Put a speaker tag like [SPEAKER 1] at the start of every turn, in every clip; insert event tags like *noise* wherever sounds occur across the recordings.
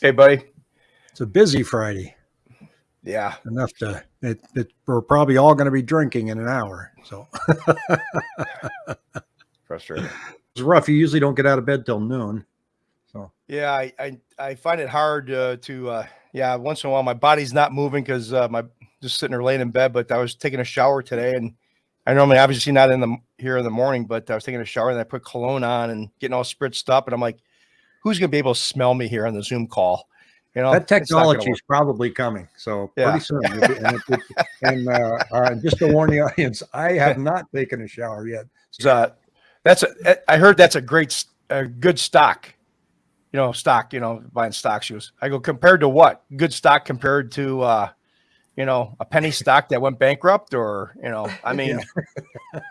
[SPEAKER 1] Hey, buddy.
[SPEAKER 2] It's a busy Friday.
[SPEAKER 1] Yeah.
[SPEAKER 2] Enough to it, it we're probably all going to be drinking in an hour. So *laughs*
[SPEAKER 1] Frustrating.
[SPEAKER 2] it's rough. You usually don't get out of bed till noon. So
[SPEAKER 1] Yeah, I I, I find it hard uh, to uh, yeah. Once in a while, my body's not moving because uh, my just sitting there laying in bed. But I was taking a shower today, and I normally obviously not in the here in the morning, but I was taking a shower and I put cologne on and getting all spritzed up, and I'm like, who's gonna be able to smell me here on the Zoom call? You know,
[SPEAKER 2] that
[SPEAKER 1] it's not gonna
[SPEAKER 2] technology is probably coming. So
[SPEAKER 1] Yeah.
[SPEAKER 2] pretty soon. And it- it- and uh, uh, just to warn the *laughs* audience, I have *laughs* not taken a shower yet.
[SPEAKER 1] work. Uh, that's a, I heard that's a great a good stock. You know, stock. You know, buying stock shoes. I go compared to what? Good stock compared to uh, you know, a penny stock that went bankrupt, or you know, I *laughs* mean,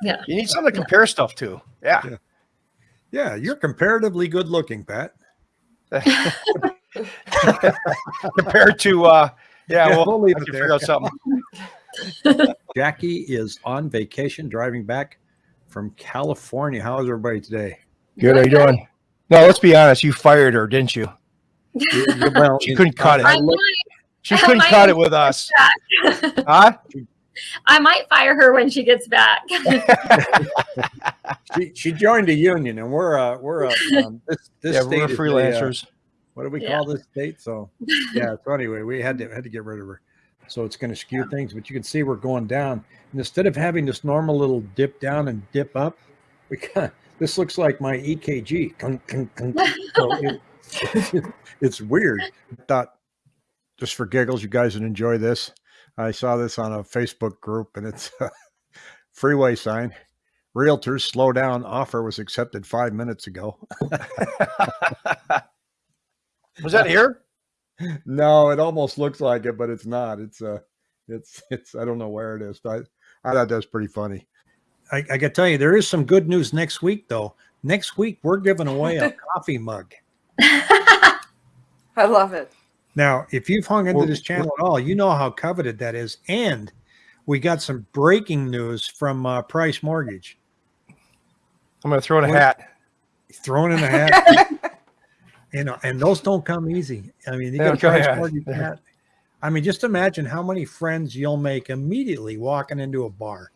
[SPEAKER 3] Yeah.
[SPEAKER 1] you need something to compare stuff to. Yeah.
[SPEAKER 2] Yeah. Yeah, you're comparatively good looking, Pat. *laughs*
[SPEAKER 1] compared to uh, yeah,
[SPEAKER 2] Yeah,
[SPEAKER 1] well,
[SPEAKER 2] we'll leave it there.
[SPEAKER 1] figure out something. *laughs* *laughs*
[SPEAKER 2] Jackie is on vacation driving back from California. How is everybody today?
[SPEAKER 1] Good. How you doing? No, let's be honest. You fired her, didn't you?
[SPEAKER 2] Well,
[SPEAKER 1] She couldn't cut it.
[SPEAKER 3] I might,
[SPEAKER 1] She couldn't
[SPEAKER 3] might
[SPEAKER 1] cut it with us. Huh?
[SPEAKER 3] I might fire her when she gets back. *laughs*
[SPEAKER 2] she, she joined a union, and we're uh we're uh, um, this this
[SPEAKER 1] Yeah,
[SPEAKER 2] state
[SPEAKER 1] we're
[SPEAKER 2] is a, uh,
[SPEAKER 1] freelancers.
[SPEAKER 2] what do we
[SPEAKER 3] Yeah.
[SPEAKER 2] call this state? So *laughs* yeah. So anyway, we had to had to get rid of her. So it's going to skew things, but you can see we're going down. And instead of having this normal little dip down and dip up, we got this looks like my EKG. So it- *laughs* it's weird. Thought just for giggles, you guys would enjoy this. I saw this on a Facebook group, and it's a freeway sign. Realtors slow down. Offer was accepted five minutes ago. *laughs*
[SPEAKER 1] Was that here?
[SPEAKER 2] no, it almost looks like it, but it's not. It's uh it's it's I don't know where it is. But I, I thought that was pretty funny. I, I can tell you there is some good news next week though. Next week we're giving away a *laughs* coffee mug. *laughs*
[SPEAKER 4] I love it.
[SPEAKER 2] Now, if you've hung into this channel at all, you know how coveted that is. And we got some breaking news from uh, Price Mortgage.
[SPEAKER 1] I'm gonna throw in a hat.
[SPEAKER 2] Thrown in a hat. *laughs* you know, and those don't come easy. I mean, you got Price. Mortgage hat. I mean, just imagine how many friends you'll make immediately walking into a bar.